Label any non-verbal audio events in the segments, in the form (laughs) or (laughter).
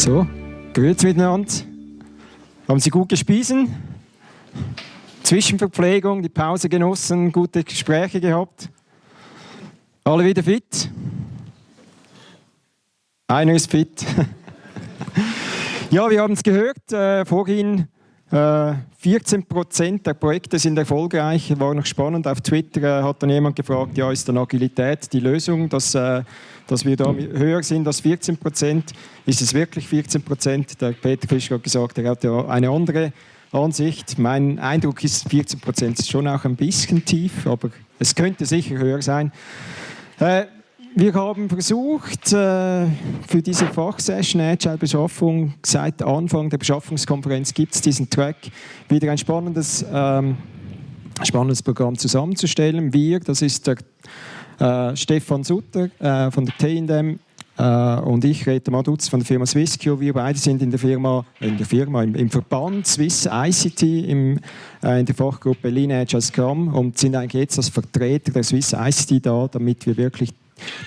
So, grüezi miteinander. Haben Sie gut gespiesen? Zwischenverpflegung, die Pause genossen, gute Gespräche gehabt? Alle wieder fit? Einer ist fit. (laughs) ja, wir haben es gehört, äh, vorhin 14 Prozent der Projekte sind erfolgreich. War noch spannend. Auf Twitter äh, hat dann jemand gefragt, ja, ist dann Agilität die Lösung, dass, äh, dass wir da höher sind als 14 Prozent? Ist es wirklich 14 Prozent? Der Peter Fischer hat gesagt, er hat ja eine andere Ansicht. Mein Eindruck ist, 14 Prozent ist schon auch ein bisschen tief, aber es könnte sicher höher sein. Äh, wir haben versucht, äh, für diese Fachsession Agile Beschaffung, seit Anfang der Beschaffungskonferenz gibt es diesen Track, wieder ein spannendes, ähm, spannendes Programm zusammenzustellen. Wir, das ist der äh, Stefan Sutter äh, von der T&M äh, und ich, Rita Maduz von der Firma Swissqueue. Wir beide sind in der Firma, in der Firma, im, im Verband Swiss ICT im, äh, in der Fachgruppe Lineage als Scrum und sind eigentlich jetzt als Vertreter der Swiss ICT da, damit wir wirklich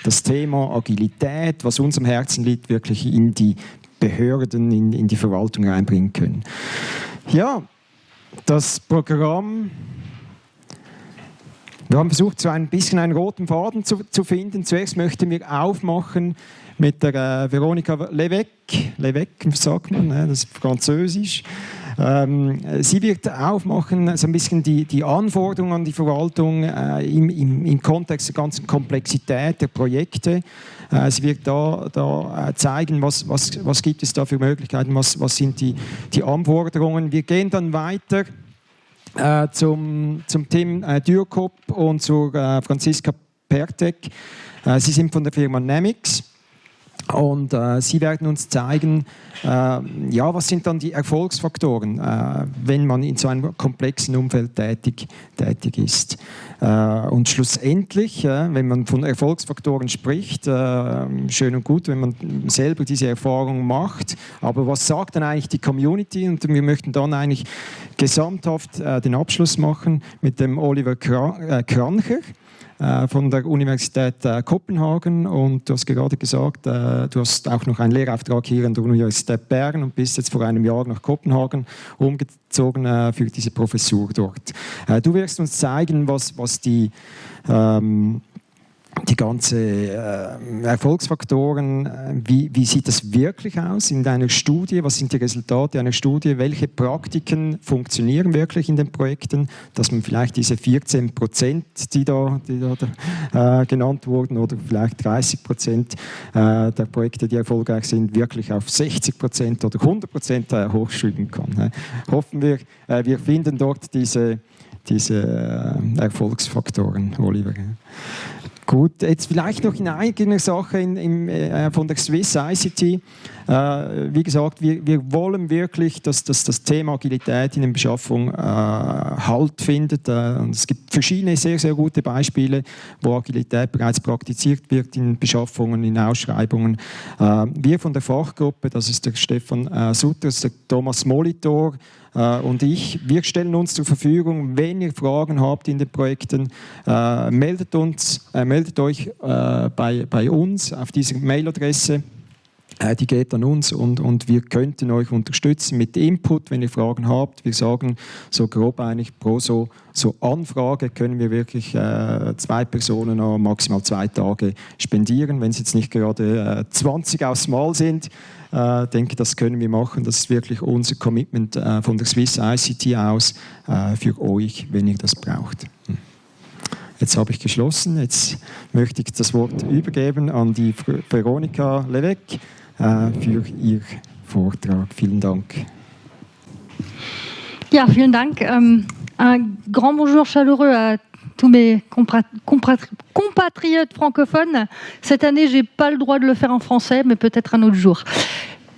das Thema Agilität, was unserem Herzen liegt, wirklich in die Behörden, in, in die Verwaltung reinbringen können. Ja, das Programm wir haben versucht, so ein bisschen einen roten Faden zu, zu finden. Zuerst möchten wir aufmachen mit der äh, Veronika Levesque. Levesque sagt man, ne, das ist französisch. Ähm, sie wird aufmachen, so ein bisschen die, die Anforderungen an die Verwaltung äh, im, im, im, Kontext der ganzen Komplexität der Projekte. Äh, sie wird da, da äh, zeigen, was, was, was gibt es da für Möglichkeiten, was, was sind die, die Anforderungen. Wir gehen dann weiter äh, zum, zum Tim äh, Dürkop und zu äh, Franziska Pertek. Äh, sie sind von der Firma Nemix. Und äh, Sie werden uns zeigen, äh, ja, was sind dann die Erfolgsfaktoren, äh, wenn man in so einem komplexen Umfeld tätig, tätig ist. Äh, und schlussendlich, wenn man von Erfolgsfaktoren spricht, äh, schön und gut, wenn man selber diese Erfahrung macht, aber was sagt dann eigentlich die Community? Und wir möchten dann eigentlich gesamthaft äh, den Abschluss machen mit dem Oliver Krancher. Äh, von der Universität äh, Kopenhagen und du hast gerade gesagt, äh, du hast auch noch einen Lehrauftrag hier an der Universität Bern und bist jetzt vor einem Jahr nach Kopenhagen umgezogen für diese Professur dort. Du wirst uns zeigen, was, was die ähm, die ganzen äh, Erfolgsfaktoren, äh, wie, wie, sieht das wirklich aus in deiner Studie? Was sind die Resultate einer Studie? Welche Praktiken funktionieren wirklich in den Projekten? Dass man vielleicht diese 14 Prozent, die da, die da äh, genannt wurden, oder vielleicht 30 Prozent äh, der Projekte, die erfolgreich sind, wirklich auf 60 Prozent oder 100 Prozent äh, hochschreiben kann. Ne? Hoffen wir, wir finden dort diese, diese Erfolgsfaktoren, Oliver. Gut, jetzt vielleicht noch in eigener Sache in, in, äh, von der Swiss ICT. Äh, wie gesagt, wir, wir, wollen wirklich, dass, dass, das Thema Agilität in der Beschaffung äh, Halt findet. Äh, und es gibt verschiedene sehr, sehr gute Beispiele, wo Agilität bereits praktiziert wird in Beschaffungen, in Ausschreibungen. Äh, wir von der Fachgruppe, das ist der Stefan äh, Sutter, der Thomas Molitor, äh, und ich, wir stellen uns zur Verfügung, wenn ihr Fragen habt in den Projekten, äh, meldet, uns, äh, meldet euch bei, bei uns auf diese Mailadresse. Die geht an uns und, und wir könnten euch unterstützen mit Input, wenn ihr Fragen habt. Wir sagen so grob eigentlich pro so, so Anfrage können wir wirklich äh, zwei Personen maximal zwei Tage spendieren, wenn es jetzt nicht gerade äh, 20 aufs Mal sind äh, denke, das können wir machen. Das ist wirklich unser Commitment äh, von der Swiss ICT aus äh, für euch, wenn ihr das braucht. Hm. Jetzt habe ich geschlossen. Jetzt möchte ich das Wort übergeben an die Veronika äh, für ihr Vortrag. Vielen Dank. Ja, vielen Dank. Ähm, un grand bonjour chaleureux à tous mes compatriotes francophones. Cette année, j'ai pas le droit de le faire en français, mais peut-être un autre jour.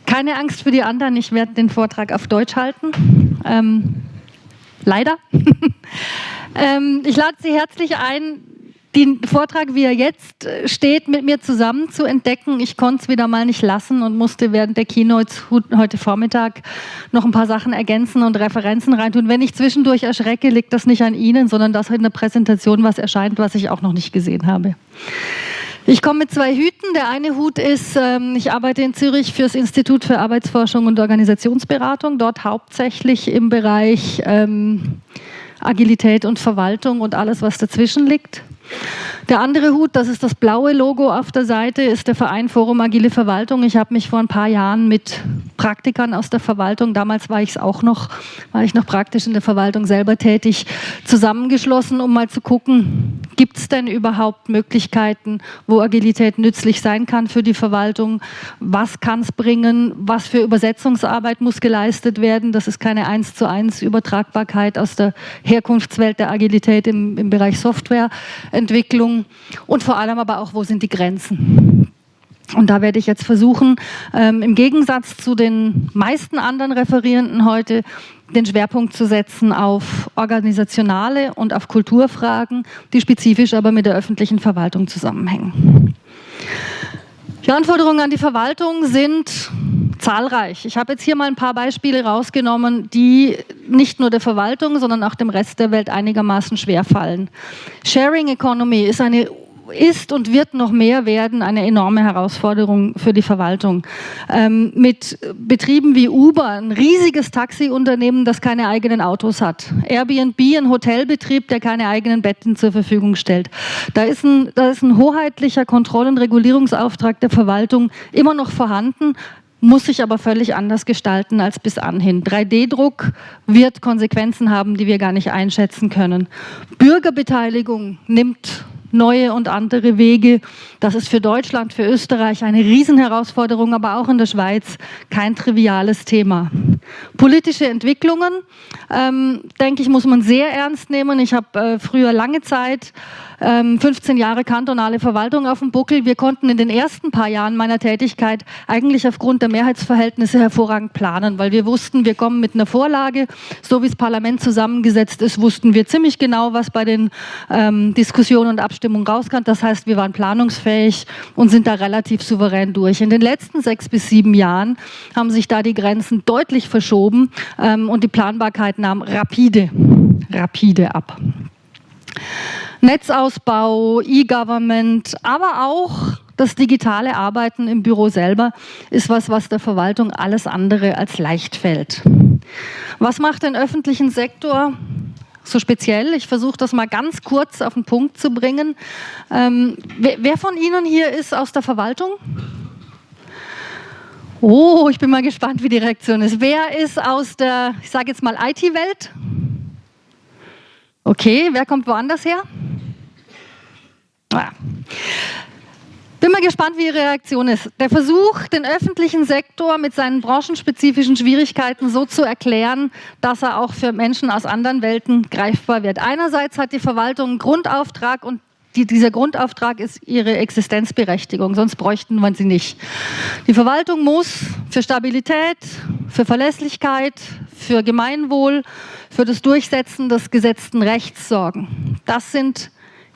Keine Angst für die anderen, ich werde den Vortrag auf Deutsch halten. Ähm, leider. (laughs) ähm, ich lade Sie herzlich ein, den Vortrag, wie er jetzt steht, mit mir zusammen zu entdecken. Ich konnte es wieder mal nicht lassen und musste während der Keynotes heute Vormittag noch ein paar Sachen ergänzen und Referenzen reintun. Wenn ich zwischendurch erschrecke, liegt das nicht an Ihnen, sondern dass in der Präsentation was erscheint, was ich auch noch nicht gesehen habe. Ich komme mit zwei Hüten. Der eine Hut ist, ähm, ich arbeite in Zürich für das Institut für Arbeitsforschung und Organisationsberatung, dort hauptsächlich im Bereich ähm, Agilität und Verwaltung und alles, was dazwischen liegt. Der andere Hut, das ist das blaue Logo auf der Seite, ist der Verein Forum Agile Verwaltung. Ich habe mich vor ein paar Jahren mit Praktikern aus der Verwaltung, damals war ich es auch noch, war ich noch praktisch in der Verwaltung selber tätig, zusammengeschlossen, um mal zu gucken, gibt es denn überhaupt Möglichkeiten, wo Agilität nützlich sein kann für die Verwaltung? Was kann es bringen? Was für Übersetzungsarbeit muss geleistet werden? Das ist keine eins zu eins Übertragbarkeit aus der Herkunftswelt der Agilität im, im Bereich Softwareentwicklung und vor allem aber auch, wo sind die Grenzen? Und da werde ich jetzt versuchen, ähm, im Gegensatz zu den meisten anderen Referierenden heute, den Schwerpunkt zu setzen auf organisationale und auf Kulturfragen, die spezifisch aber mit der öffentlichen Verwaltung zusammenhängen. Die Anforderungen an die Verwaltung sind zahlreich. Ich habe jetzt hier mal ein paar Beispiele rausgenommen, die nicht nur der Verwaltung, sondern auch dem Rest der Welt einigermaßen schwerfallen. Sharing Economy ist eine ist und wird noch mehr werden eine enorme Herausforderung für die Verwaltung. Ähm, mit Betrieben wie Uber, ein riesiges Taxiunternehmen, das keine eigenen Autos hat. Airbnb, ein Hotelbetrieb, der keine eigenen Betten zur Verfügung stellt. Da ist ein, da ist ein hoheitlicher Kontroll- und Regulierungsauftrag der Verwaltung immer noch vorhanden muss sich aber völlig anders gestalten als bis anhin. 3D-Druck wird Konsequenzen haben, die wir gar nicht einschätzen können. Bürgerbeteiligung nimmt neue und andere Wege. Das ist für Deutschland, für Österreich eine Riesenherausforderung, aber auch in der Schweiz kein triviales Thema. Politische Entwicklungen, ähm, denke ich, muss man sehr ernst nehmen. Ich habe äh, früher lange Zeit 15 ähm, Jahre kantonale Verwaltung auf dem Buckel. Wir konnten in den ersten paar Jahren meiner Tätigkeit eigentlich aufgrund der Mehrheitsverhältnisse hervorragend planen, weil wir wussten, wir kommen mit einer Vorlage. So wie das Parlament zusammengesetzt ist, wussten wir ziemlich genau, was bei den ähm, Diskussionen und Abstimmungen rauskam. Das heißt, wir waren planungsfähig und sind da relativ souverän durch. In den letzten sechs bis sieben Jahren haben sich da die Grenzen deutlich verschoben ähm, und die Planbarkeit nahm rapide, rapide ab. Netzausbau, E-Government, aber auch das digitale Arbeiten im Büro selber ist was, was der Verwaltung alles andere als leicht fällt. Was macht den öffentlichen Sektor so speziell? Ich versuche das mal ganz kurz auf den Punkt zu bringen. Ähm, wer, wer von Ihnen hier ist aus der Verwaltung? Oh, ich bin mal gespannt, wie die Reaktion ist. Wer ist aus der, ich sage jetzt mal, IT-Welt? Okay, wer kommt woanders her? Ah. Bin mal gespannt, wie Ihre Reaktion ist. Der Versuch, den öffentlichen Sektor mit seinen branchenspezifischen Schwierigkeiten so zu erklären, dass er auch für Menschen aus anderen Welten greifbar wird. Einerseits hat die Verwaltung einen Grundauftrag und die, dieser Grundauftrag ist ihre Existenzberechtigung, sonst bräuchten man sie nicht. Die Verwaltung muss für Stabilität, für Verlässlichkeit, für Gemeinwohl, für das Durchsetzen des gesetzten Rechts sorgen. Das sind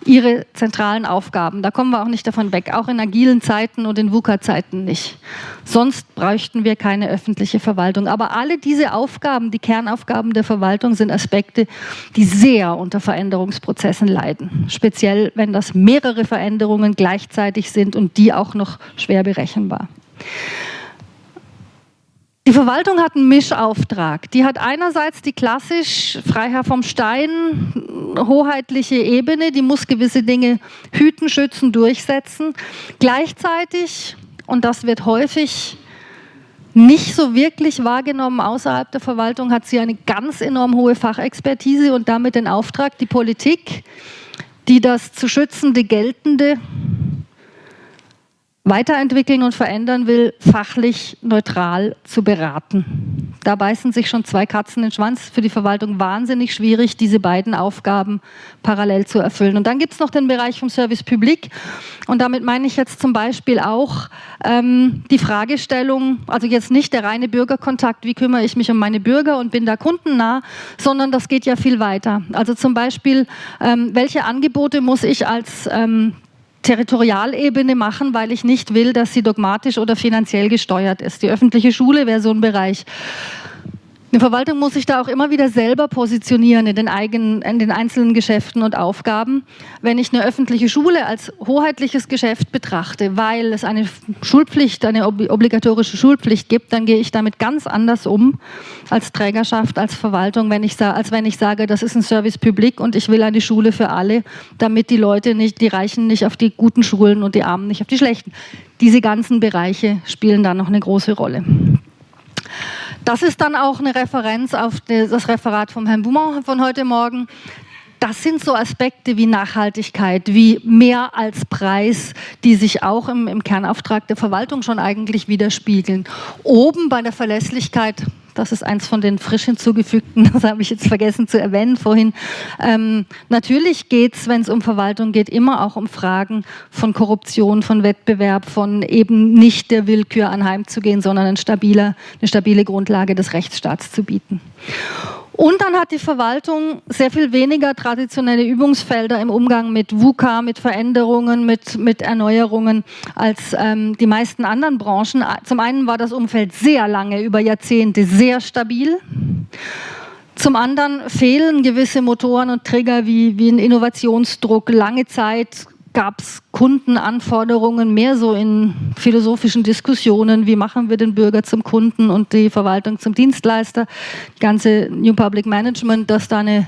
ihre zentralen Aufgaben. Da kommen wir auch nicht davon weg, auch in agilen Zeiten und in VUCA-Zeiten nicht. Sonst bräuchten wir keine öffentliche Verwaltung. Aber alle diese Aufgaben, die Kernaufgaben der Verwaltung, sind Aspekte, die sehr unter Veränderungsprozessen leiden. Speziell, wenn das mehrere Veränderungen gleichzeitig sind und die auch noch schwer berechenbar. Die Verwaltung hat einen Mischauftrag. Die hat einerseits die klassisch Freiherr vom Stein, hoheitliche Ebene, die muss gewisse Dinge hüten, schützen, durchsetzen. Gleichzeitig, und das wird häufig nicht so wirklich wahrgenommen außerhalb der Verwaltung, hat sie eine ganz enorm hohe Fachexpertise und damit den Auftrag, die Politik, die das zu schützende Geltende weiterentwickeln und verändern will, fachlich neutral zu beraten. Da beißen sich schon zwei Katzen in den Schwanz. Für die Verwaltung wahnsinnig schwierig, diese beiden Aufgaben parallel zu erfüllen. Und dann gibt es noch den Bereich vom Service Public. Und damit meine ich jetzt zum Beispiel auch ähm, die Fragestellung, also jetzt nicht der reine Bürgerkontakt, wie kümmere ich mich um meine Bürger und bin da kundennah, sondern das geht ja viel weiter. Also zum Beispiel, ähm, welche Angebote muss ich als ähm, Territorialebene machen, weil ich nicht will, dass sie dogmatisch oder finanziell gesteuert ist. Die öffentliche Schule wäre so ein Bereich. Eine Verwaltung muss sich da auch immer wieder selber positionieren in den, eigenen, in den einzelnen Geschäften und Aufgaben. Wenn ich eine öffentliche Schule als hoheitliches Geschäft betrachte, weil es eine Schulpflicht, eine obligatorische Schulpflicht gibt, dann gehe ich damit ganz anders um als Trägerschaft, als Verwaltung, wenn ich, als wenn ich sage, das ist ein Service Public und ich will eine Schule für alle, damit die Leute nicht, die Reichen nicht auf die guten Schulen und die Armen nicht auf die schlechten. Diese ganzen Bereiche spielen da noch eine große Rolle. Das ist dann auch eine Referenz auf das Referat von Herrn Bouman von heute Morgen. Das sind so Aspekte wie Nachhaltigkeit, wie mehr als Preis, die sich auch im, im, Kernauftrag der Verwaltung schon eigentlich widerspiegeln. Oben bei der Verlässlichkeit das ist eins von den frisch hinzugefügten, (laughs) das habe ich jetzt vergessen zu erwähnen vorhin. Ähm, natürlich geht es, wenn es um Verwaltung geht, immer auch um Fragen von Korruption, von Wettbewerb, von eben nicht der Willkür anheimzugehen, sondern eine stabile, eine stabile Grundlage des Rechtsstaats zu bieten. Und dann hat die Verwaltung sehr viel weniger traditionelle Übungsfelder im Umgang mit VUCA, mit Veränderungen, mit, mit Erneuerungen als ähm, die meisten anderen Branchen. Zum einen war das Umfeld sehr lange, über Jahrzehnte sehr stabil. Zum anderen fehlen gewisse Motoren und Trigger wie, wie ein Innovationsdruck, lange Zeit gab es Kundenanforderungen mehr so in philosophischen Diskussionen, wie machen wir den Bürger zum Kunden und die Verwaltung zum Dienstleister, die ganze New Public Management, dass da eine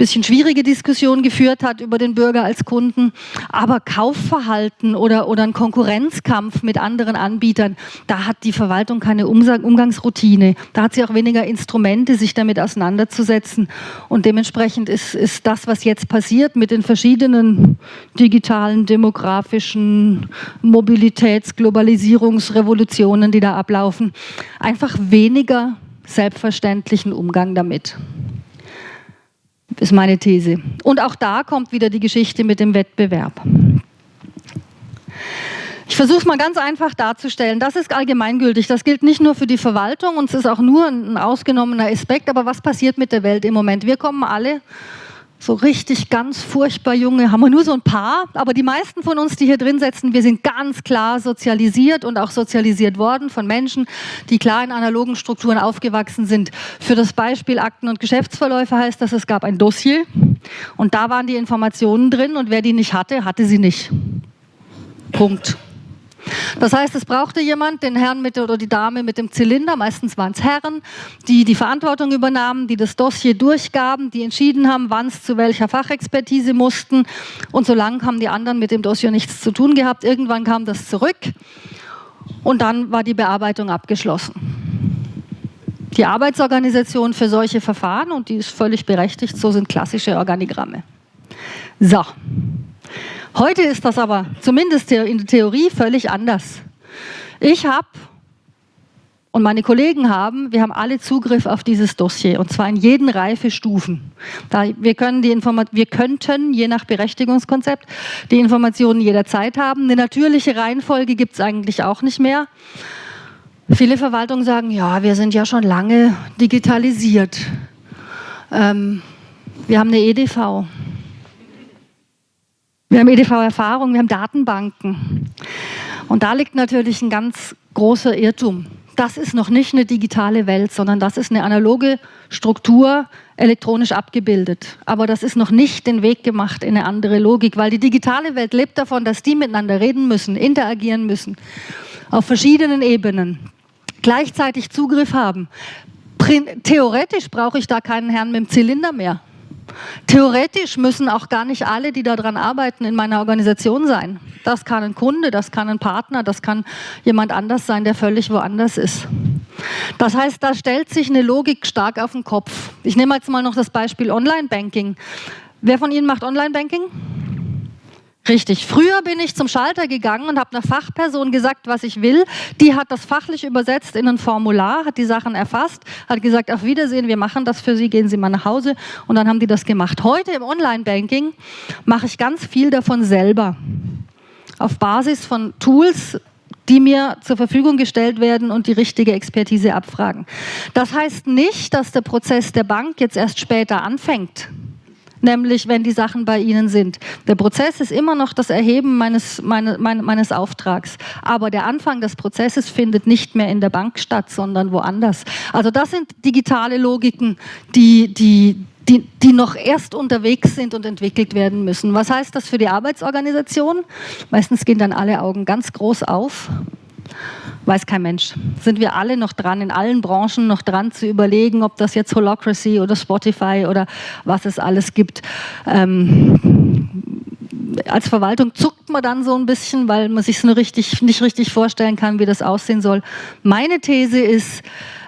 bisschen schwierige Diskussion geführt hat über den Bürger als Kunden. Aber Kaufverhalten oder, oder ein Konkurrenzkampf mit anderen Anbietern, da hat die Verwaltung keine Umgangsroutine. Da hat sie auch weniger Instrumente, sich damit auseinanderzusetzen. Und dementsprechend ist, ist das, was jetzt passiert mit den verschiedenen digitalen, demografischen Mobilitäts-, Globalisierungsrevolutionen, die da ablaufen, einfach weniger selbstverständlichen Umgang damit ist meine These. Und auch da kommt wieder die Geschichte mit dem Wettbewerb. Ich versuche es mal ganz einfach darzustellen. Das ist allgemeingültig. Das gilt nicht nur für die Verwaltung und es ist auch nur ein ausgenommener Aspekt. Aber was passiert mit der Welt im Moment? Wir kommen alle so richtig ganz furchtbar junge, haben wir nur so ein paar, aber die meisten von uns, die hier drin sitzen, wir sind ganz klar sozialisiert und auch sozialisiert worden von Menschen, die klar in analogen Strukturen aufgewachsen sind. Für das Beispiel Akten und Geschäftsverläufe heißt das, es gab ein Dossier und da waren die Informationen drin und wer die nicht hatte, hatte sie nicht. Punkt. Das heißt, es brauchte jemand, den Herrn mit oder die Dame mit dem Zylinder, meistens waren es Herren, die die Verantwortung übernahmen, die das Dossier durchgaben, die entschieden haben, wann es zu welcher Fachexpertise mussten. Und so lange haben die anderen mit dem Dossier nichts zu tun gehabt. Irgendwann kam das zurück und dann war die Bearbeitung abgeschlossen. Die Arbeitsorganisation für solche Verfahren, und die ist völlig berechtigt, so sind klassische Organigramme. So. Heute ist das aber zumindest in der Theorie völlig anders. Ich habe und meine Kollegen haben, wir haben alle Zugriff auf dieses Dossier und zwar in jeden Reifestufen. Da wir, können die wir könnten, je nach Berechtigungskonzept, die Informationen jederzeit haben. Eine natürliche Reihenfolge gibt es eigentlich auch nicht mehr. Viele Verwaltungen sagen, ja, wir sind ja schon lange digitalisiert. Ähm, wir haben eine EDV. Wir haben EDV-Erfahrung, wir haben Datenbanken. Und da liegt natürlich ein ganz großer Irrtum. Das ist noch nicht eine digitale Welt, sondern das ist eine analoge Struktur, elektronisch abgebildet. Aber das ist noch nicht den Weg gemacht in eine andere Logik, weil die digitale Welt lebt davon, dass die miteinander reden müssen, interagieren müssen, auf verschiedenen Ebenen, gleichzeitig Zugriff haben. Theoretisch brauche ich da keinen Herrn mit dem Zylinder mehr. Theoretisch müssen auch gar nicht alle, die daran arbeiten, in meiner Organisation sein. Das kann ein Kunde, das kann ein Partner, das kann jemand anders sein, der völlig woanders ist. Das heißt, da stellt sich eine Logik stark auf den Kopf. Ich nehme jetzt mal noch das Beispiel Online-Banking. Wer von Ihnen macht Online-Banking? Richtig. Früher bin ich zum Schalter gegangen und habe einer Fachperson gesagt, was ich will. Die hat das fachlich übersetzt in ein Formular, hat die Sachen erfasst, hat gesagt, auf Wiedersehen, wir machen das für Sie, gehen Sie mal nach Hause. Und dann haben die das gemacht. Heute im Online-Banking mache ich ganz viel davon selber. Auf Basis von Tools, die mir zur Verfügung gestellt werden und die richtige Expertise abfragen. Das heißt nicht, dass der Prozess der Bank jetzt erst später anfängt. Nämlich wenn die Sachen bei Ihnen sind. Der Prozess ist immer noch das Erheben meines, meine, meine, meines Auftrags, aber der Anfang des Prozesses findet nicht mehr in der Bank statt, sondern woanders. Also das sind digitale Logiken, die, die, die, die noch erst unterwegs sind und entwickelt werden müssen. Was heißt das für die Arbeitsorganisation? Meistens gehen dann alle Augen ganz groß auf weiß kein Mensch. Sind wir alle noch dran, in allen Branchen noch dran zu überlegen, ob das jetzt Holocracy oder Spotify oder was es alles gibt. Ähm, als Verwaltung zuckt man dann so ein bisschen, weil man sich nur richtig, nicht richtig vorstellen kann, wie das aussehen soll. Meine These ist,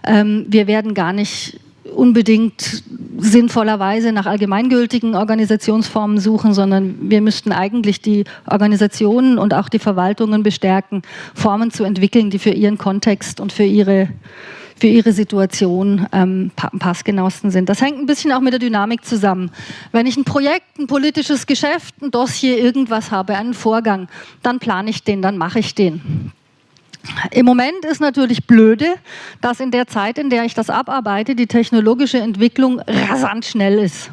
ähm, wir werden gar nicht unbedingt sinnvollerweise nach allgemeingültigen Organisationsformen suchen, sondern wir müssten eigentlich die Organisationen und auch die Verwaltungen bestärken, Formen zu entwickeln, die für ihren Kontext und für ihre, für ihre Situation ähm, passgenauesten sind. Das hängt ein bisschen auch mit der Dynamik zusammen. Wenn ich ein Projekt, ein politisches Geschäft, ein Dossier, irgendwas habe, einen Vorgang, dann plane ich den, dann mache ich den. Im Moment ist natürlich blöde, dass in der Zeit, in der ich das abarbeite, die technologische Entwicklung rasant schnell ist.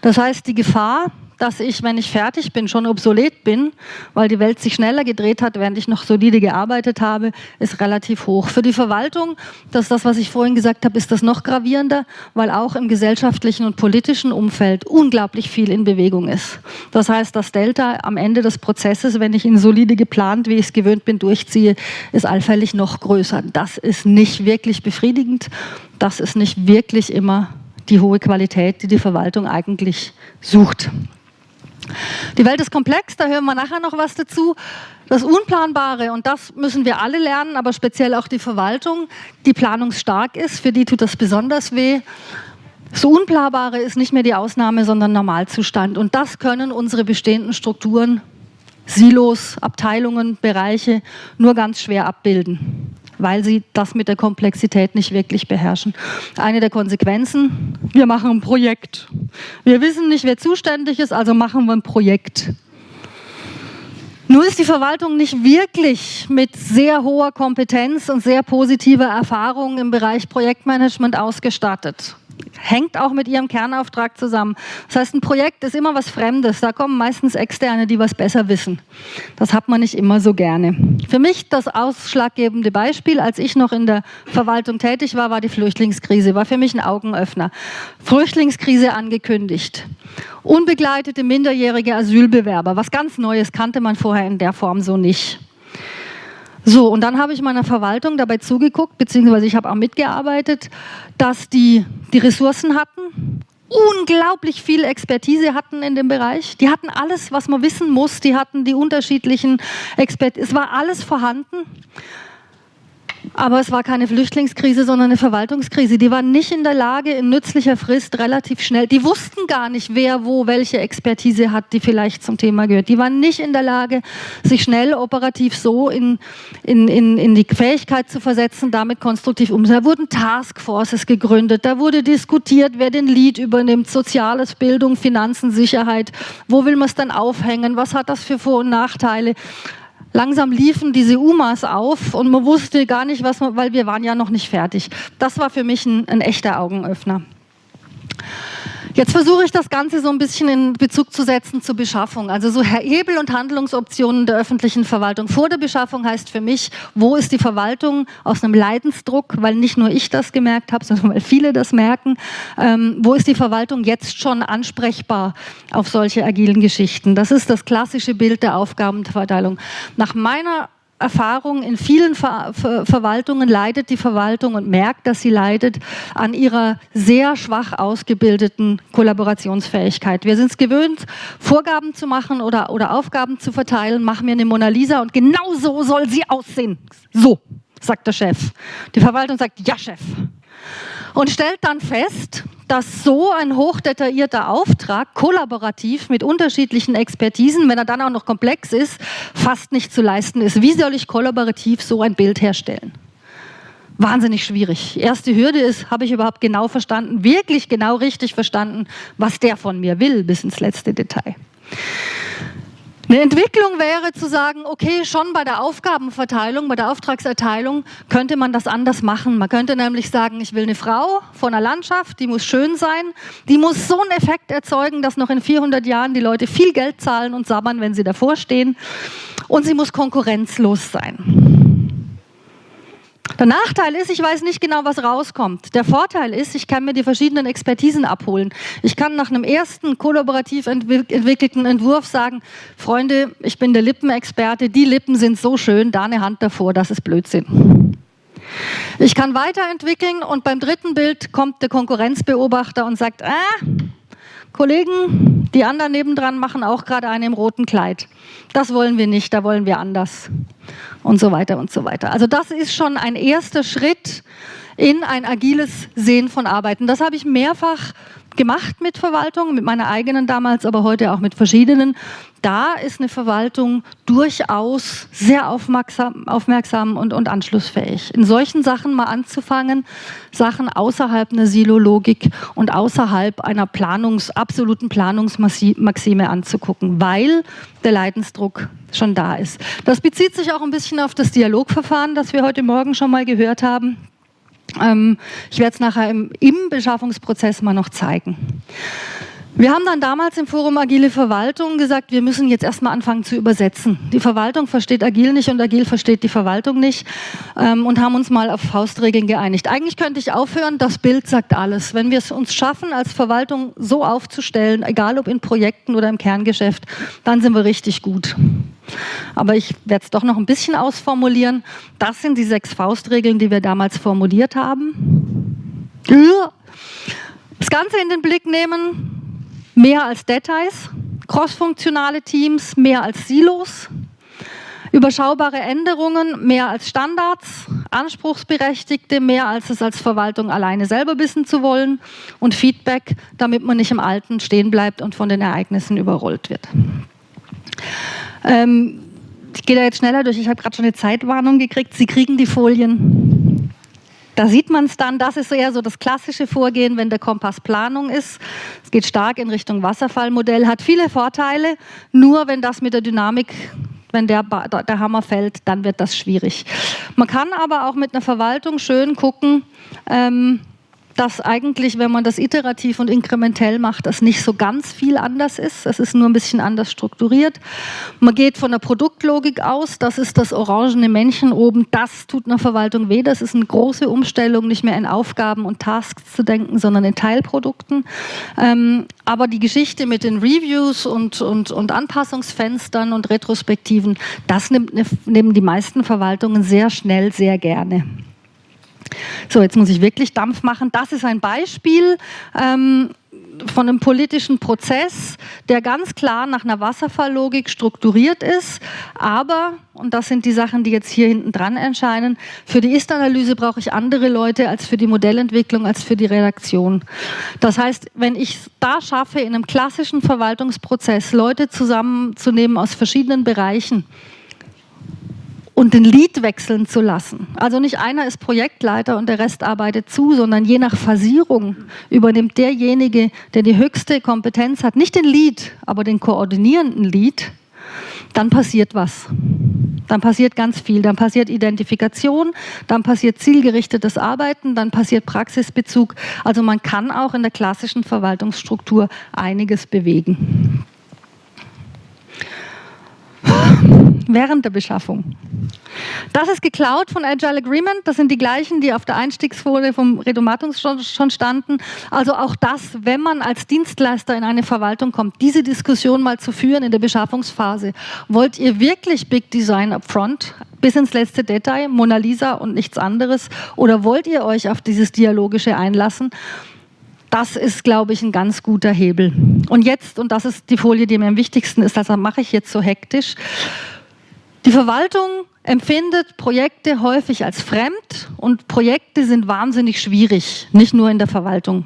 Das heißt, die Gefahr, dass ich, wenn ich fertig bin, schon obsolet bin, weil die Welt sich schneller gedreht hat, während ich noch solide gearbeitet habe, ist relativ hoch. Für die Verwaltung, das ist das, was ich vorhin gesagt habe, ist das noch gravierender, weil auch im gesellschaftlichen und politischen Umfeld unglaublich viel in Bewegung ist. Das heißt, das Delta am Ende des Prozesses, wenn ich ihn solide geplant, wie ich es gewöhnt bin, durchziehe, ist allfällig noch größer. Das ist nicht wirklich befriedigend. Das ist nicht wirklich immer die hohe Qualität, die die Verwaltung eigentlich sucht. Die Welt ist komplex, da hören wir nachher noch was dazu. Das Unplanbare, und das müssen wir alle lernen, aber speziell auch die Verwaltung, die planungsstark ist, für die tut das besonders weh. Das Unplanbare ist nicht mehr die Ausnahme, sondern Normalzustand. Und das können unsere bestehenden Strukturen, Silos, Abteilungen, Bereiche nur ganz schwer abbilden weil sie das mit der Komplexität nicht wirklich beherrschen. Eine der Konsequenzen, wir machen ein Projekt. Wir wissen nicht, wer zuständig ist, also machen wir ein Projekt. Nur ist die Verwaltung nicht wirklich mit sehr hoher Kompetenz und sehr positiver Erfahrung im Bereich Projektmanagement ausgestattet hängt auch mit ihrem Kernauftrag zusammen. Das heißt, ein Projekt ist immer was Fremdes. Da kommen meistens Externe, die was besser wissen. Das hat man nicht immer so gerne. Für mich das ausschlaggebende Beispiel, als ich noch in der Verwaltung tätig war, war die Flüchtlingskrise. War für mich ein Augenöffner. Flüchtlingskrise angekündigt. Unbegleitete minderjährige Asylbewerber. Was ganz Neues kannte man vorher in der Form so nicht. So, und dann habe ich meiner Verwaltung dabei zugeguckt, beziehungsweise ich habe auch mitgearbeitet, dass die die Ressourcen hatten, unglaublich viel Expertise hatten in dem Bereich. Die hatten alles, was man wissen muss. Die hatten die unterschiedlichen Expertisen. Es war alles vorhanden. Aber es war keine Flüchtlingskrise, sondern eine Verwaltungskrise. Die waren nicht in der Lage, in nützlicher Frist relativ schnell, die wussten gar nicht, wer wo welche Expertise hat, die vielleicht zum Thema gehört. Die waren nicht in der Lage, sich schnell operativ so in, in, in, in die Fähigkeit zu versetzen, damit konstruktiv umzusetzen. Da wurden Taskforces gegründet, da wurde diskutiert, wer den Lead übernimmt, Soziales, Bildung, Finanzen, Sicherheit. Wo will man es dann aufhängen? Was hat das für Vor- und Nachteile? Langsam liefen diese UMAs auf und man wusste gar nicht, was man, weil wir waren ja noch nicht fertig. Das war für mich ein, ein echter Augenöffner. Jetzt versuche ich das Ganze so ein bisschen in Bezug zu setzen zur Beschaffung. Also so Hebel und Handlungsoptionen der öffentlichen Verwaltung. Vor der Beschaffung heißt für mich, wo ist die Verwaltung aus einem Leidensdruck, weil nicht nur ich das gemerkt habe, (laughs) sondern weil viele das merken. Ähm, wo ist die Verwaltung jetzt schon ansprechbar auf solche agilen Geschichten? Das ist das klassische Bild der Aufgabenverteilung. Nach meiner Erfahrung in vielen Ver Ver Verwaltungen leidet die Verwaltung und merkt, dass sie leidet an ihrer sehr schwach ausgebildeten Kollaborationsfähigkeit. Wir sind es gewöhnt, Vorgaben zu machen oder, oder Aufgaben zu verteilen. Machen wir eine Mona Lisa und genau so soll sie aussehen. So, sagt der Chef. Die Verwaltung sagt, ja, Chef und stellt dann fest, dass so ein hochdetaillierter Auftrag kollaborativ mit unterschiedlichen Expertisen, wenn er dann auch noch komplex ist, fast nicht zu leisten ist. Wie soll ich kollaborativ so ein Bild herstellen? Wahnsinnig schwierig. Erste Hürde ist, habe ich überhaupt genau verstanden, wirklich genau richtig verstanden, was der von mir will, bis ins letzte Detail. Eine Entwicklung wäre zu sagen, okay, schon bei der Aufgabenverteilung, bei der Auftragserteilung könnte man das anders machen. Man könnte nämlich sagen, ich will eine Frau von einer Landschaft, die muss schön sein, die muss so einen Effekt erzeugen, dass noch in 400 Jahren die Leute viel Geld zahlen und sabbern, wenn sie davor stehen. Und sie muss konkurrenzlos sein. Der Nachteil ist, ich weiß nicht genau, was rauskommt. Der Vorteil ist, ich kann mir die verschiedenen Expertisen abholen. Ich kann nach einem ersten kollaborativ entwickelten Entwurf sagen, Freunde, ich bin der Lippenexperte, die Lippen sind so schön, da eine Hand davor, das ist Blödsinn. Ich kann weiterentwickeln und beim dritten Bild kommt der Konkurrenzbeobachter und sagt, ah, Kollegen, die anderen nebendran machen auch gerade eine im roten Kleid. Das wollen wir nicht, da wollen wir anders. Und so weiter und so weiter. Also das ist schon ein erster Schritt in ein agiles Sehen von Arbeiten. Das habe ich mehrfach gemacht mit Verwaltung, mit meiner eigenen damals, aber heute auch mit verschiedenen. Da ist eine Verwaltung durchaus sehr aufmerksam, aufmerksam und, und anschlussfähig. In solchen Sachen mal anzufangen, Sachen außerhalb einer Silologik und außerhalb einer Planungs, absoluten Planungsmaxime anzugucken, weil der Leidensdruck schon da ist. Das bezieht sich auch ein bisschen auf das Dialogverfahren, das wir heute Morgen schon mal gehört haben. Ähm, ich werde es nachher im, im Beschaffungsprozess mal noch zeigen. Wir haben dann damals im Forum Agile Verwaltung gesagt, wir müssen jetzt erstmal anfangen zu übersetzen. Die Verwaltung versteht Agil nicht und Agil versteht die Verwaltung nicht ähm, und haben uns mal auf Faustregeln geeinigt. Eigentlich könnte ich aufhören, das Bild sagt alles. Wenn wir es uns schaffen, als Verwaltung so aufzustellen, egal ob in Projekten oder im Kerngeschäft, dann sind wir richtig gut. Aber ich werde es doch noch ein bisschen ausformulieren. Das sind die sechs Faustregeln, die wir damals formuliert haben. Das Ganze in den Blick nehmen, mehr als Details, crossfunktionale Teams mehr als Silos, überschaubare Änderungen mehr als Standards, Anspruchsberechtigte mehr als es als Verwaltung alleine selber wissen zu wollen und Feedback, damit man nicht im Alten stehen bleibt und von den Ereignissen überrollt wird. Ähm, ich gehe da jetzt schneller durch, ich habe gerade schon eine Zeitwarnung gekriegt. Sie kriegen die Folien. Da sieht man es dann, das ist eher so das klassische Vorgehen, wenn der Kompass Planung ist. Es geht stark in Richtung Wasserfallmodell, hat viele Vorteile, nur wenn das mit der Dynamik wenn der, der Hammer fällt, dann wird das schwierig. Man kann aber auch mit einer Verwaltung schön gucken, ähm, dass eigentlich, wenn man das iterativ und inkrementell macht, das nicht so ganz viel anders ist. Es ist nur ein bisschen anders strukturiert. Man geht von der Produktlogik aus, das ist das orangene Männchen oben, das tut einer Verwaltung weh. Das ist eine große Umstellung, nicht mehr in Aufgaben und Tasks zu denken, sondern in Teilprodukten. Ähm, aber die Geschichte mit den Reviews und, und, und Anpassungsfenstern und Retrospektiven, das nimmt, nehmen die meisten Verwaltungen sehr schnell, sehr gerne. So, jetzt muss ich wirklich Dampf machen. Das ist ein Beispiel ähm, von einem politischen Prozess, der ganz klar nach einer Wasserfalllogik strukturiert ist. Aber, und das sind die Sachen, die jetzt hier hinten dran erscheinen, für die Ist-Analyse brauche ich andere Leute als für die Modellentwicklung, als für die Redaktion. Das heißt, wenn ich da schaffe, in einem klassischen Verwaltungsprozess Leute zusammenzunehmen aus verschiedenen Bereichen, und den Lead wechseln zu lassen. Also nicht einer ist Projektleiter und der Rest arbeitet zu, sondern je nach Phasierung übernimmt derjenige, der die höchste Kompetenz hat, nicht den Lead, aber den koordinierenden Lead, dann passiert was. Dann passiert ganz viel. Dann passiert Identifikation, dann passiert zielgerichtetes Arbeiten, dann passiert Praxisbezug. Also man kann auch in der klassischen Verwaltungsstruktur einiges bewegen während der Beschaffung. Das ist geklaut von Agile Agreement. Das sind die gleichen, die auf der Einstiegsfolie vom Redomatus schon, standen. Also auch das, wenn man als Dienstleister in eine Verwaltung kommt, diese Diskussion mal zu führen in der Beschaffungsphase. Wollt ihr wirklich Big Design upfront? bis ins letzte Detail, Mona Lisa und nichts anderes? Oder wollt ihr euch auf dieses Dialogische einlassen? Das ist, glaube ich, ein ganz guter Hebel. Und jetzt, und das ist die Folie, die mir am wichtigsten ist, das mache ich jetzt so hektisch. Die Verwaltung empfindet Projekte häufig als fremd und Projekte sind wahnsinnig schwierig, nicht nur in der Verwaltung.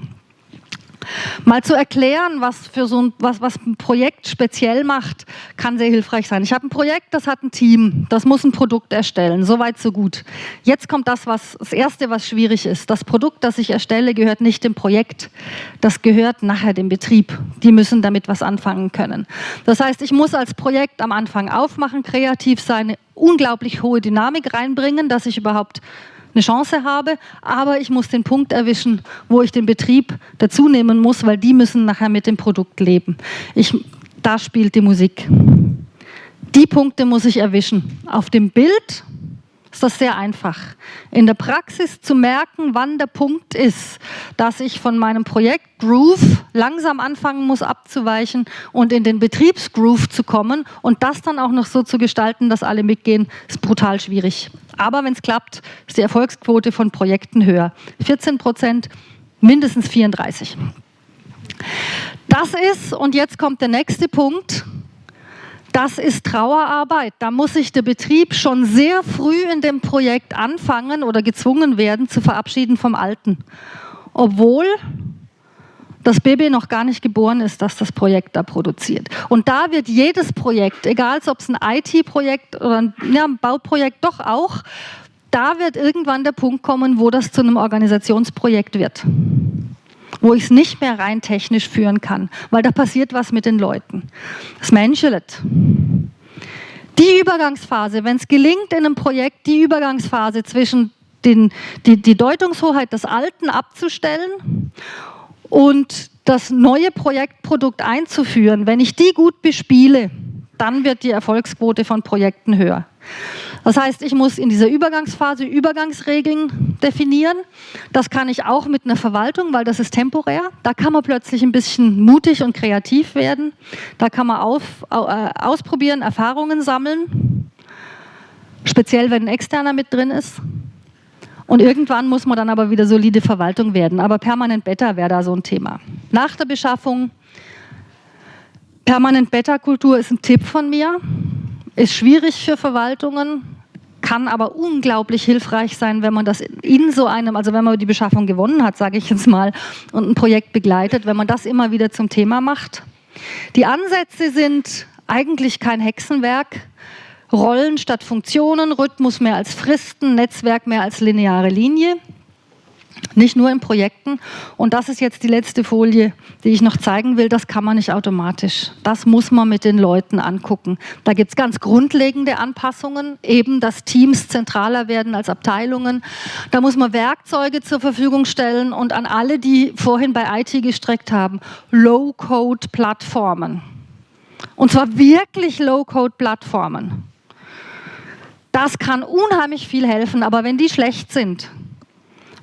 Mal zu erklären, was, für so ein, was, was ein Projekt speziell macht, kann sehr hilfreich sein. Ich habe ein Projekt, das hat ein Team, das muss ein Produkt erstellen. Soweit, so gut. Jetzt kommt das, was das Erste, was schwierig ist. Das Produkt, das ich erstelle, gehört nicht dem Projekt. Das gehört nachher dem Betrieb. Die müssen damit was anfangen können. Das heißt, ich muss als Projekt am Anfang aufmachen, kreativ sein, unglaublich hohe Dynamik reinbringen, dass ich überhaupt eine Chance habe, aber ich muss den Punkt erwischen, wo ich den Betrieb dazu nehmen muss, weil die müssen nachher mit dem Produkt leben. Ich, da spielt die Musik. Die Punkte muss ich erwischen. Auf dem Bild ist das sehr einfach. In der Praxis zu merken, wann der Punkt ist, dass ich von meinem Projekt Groove langsam anfangen muss abzuweichen und in den Betriebsgroove zu kommen und das dann auch noch so zu gestalten, dass alle mitgehen, ist brutal schwierig. Aber wenn es klappt, ist die Erfolgsquote von Projekten höher. 14 Prozent, mindestens 34. Das ist, und jetzt kommt der nächste Punkt, das ist Trauerarbeit. Da muss sich der Betrieb schon sehr früh in dem Projekt anfangen oder gezwungen werden, zu verabschieden vom Alten. Obwohl das Baby noch gar nicht geboren ist, dass das Projekt da produziert. Und da wird jedes Projekt, egal ob es ein IT-Projekt oder ein, ja, ein Bauprojekt, doch auch, da wird irgendwann der Punkt kommen, wo das zu einem Organisationsprojekt wird wo ich es nicht mehr rein technisch führen kann, weil da passiert was mit den Leuten. Das Menschelet. Die Übergangsphase, wenn es gelingt in einem Projekt, die Übergangsphase zwischen den, die, die Deutungshoheit des Alten abzustellen und das neue Projektprodukt einzuführen, wenn ich die gut bespiele, dann wird die Erfolgsquote von Projekten höher. Das heißt, ich muss in dieser Übergangsphase Übergangsregeln definieren. Das kann ich auch mit einer Verwaltung, weil das ist temporär. Da kann man plötzlich ein bisschen mutig und kreativ werden. Da kann man auf, äh, ausprobieren, Erfahrungen sammeln. Speziell, wenn ein Externer mit drin ist. Und irgendwann muss man dann aber wieder solide Verwaltung werden. Aber permanent Beta wäre da so ein Thema. Nach der Beschaffung, permanent Beta-Kultur ist ein Tipp von mir. Ist schwierig für Verwaltungen, kann aber unglaublich hilfreich sein, wenn man das in so einem, also wenn man die Beschaffung gewonnen hat, sage ich jetzt mal, und ein Projekt begleitet, wenn man das immer wieder zum Thema macht. Die Ansätze sind eigentlich kein Hexenwerk. Rollen statt Funktionen, Rhythmus mehr als Fristen, Netzwerk mehr als lineare Linie. Nicht nur in Projekten. Und das ist jetzt die letzte Folie, die ich noch zeigen will. Das kann man nicht automatisch. Das muss man mit den Leuten angucken. Da gibt es ganz grundlegende Anpassungen, eben dass Teams zentraler werden als Abteilungen. Da muss man Werkzeuge zur Verfügung stellen und an alle, die vorhin bei IT gestreckt haben, Low-Code-Plattformen. Und zwar wirklich Low-Code-Plattformen. Das kann unheimlich viel helfen, aber wenn die schlecht sind,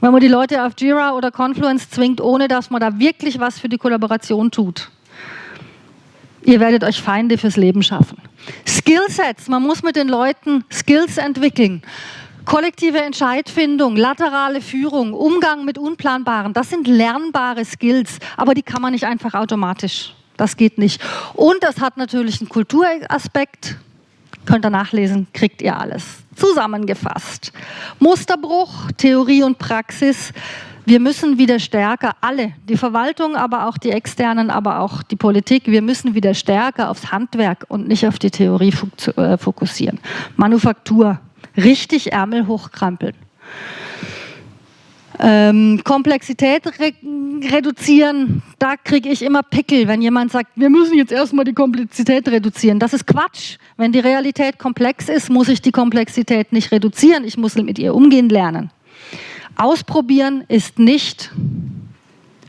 wenn man die Leute auf Jira oder Confluence zwingt, ohne dass man da wirklich was für die Kollaboration tut. Ihr werdet euch Feinde fürs Leben schaffen. Skillsets, man muss mit den Leuten Skills entwickeln. Kollektive Entscheidfindung, laterale Führung, Umgang mit Unplanbaren, das sind lernbare Skills, aber die kann man nicht einfach automatisch. Das geht nicht. Und das hat natürlich einen Kulturaspekt. Könnt ihr nachlesen, kriegt ihr alles. Zusammengefasst. Musterbruch, Theorie und Praxis. Wir müssen wieder stärker, alle, die Verwaltung, aber auch die Externen, aber auch die Politik, wir müssen wieder stärker aufs Handwerk und nicht auf die Theorie äh, fokussieren. Manufaktur, richtig Ärmel hochkrampeln. Ähm, Komplexität re reduzieren, da kriege ich immer Pickel, wenn jemand sagt, wir müssen jetzt erstmal die Komplexität reduzieren. Das ist Quatsch. Wenn die Realität komplex ist, muss ich die Komplexität nicht reduzieren, ich muss mit ihr umgehen lernen. Ausprobieren ist nicht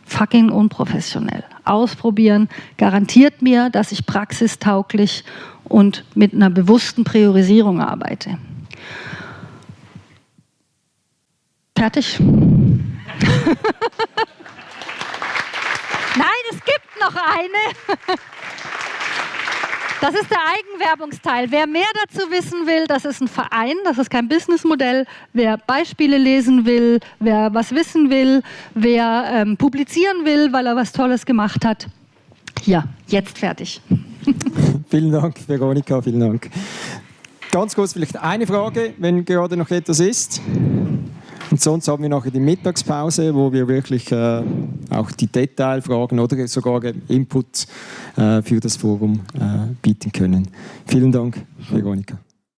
fucking unprofessionell. Ausprobieren garantiert mir, dass ich praxistauglich und mit einer bewussten Priorisierung arbeite. Fertig? (laughs) Nein, es gibt noch eine. Das ist der Eigenwerbungsteil. Wer mehr dazu wissen will, das ist ein Verein, das ist kein Businessmodell. Wer Beispiele lesen will, wer was wissen will, wer ähm, publizieren will, weil er was Tolles gemacht hat. Ja, jetzt fertig. (laughs) vielen Dank, Veronika, vielen Dank. Ganz kurz vielleicht eine Frage, wenn gerade noch etwas ist. Und sonst haben wir nachher die Mittagspause, wo wir wirklich äh, auch die Detailfragen oder sogar Input äh, für das Forum äh, bieten können. Vielen Dank, Veronika.